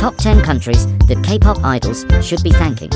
top 10 countries that K-pop idols should be thanking.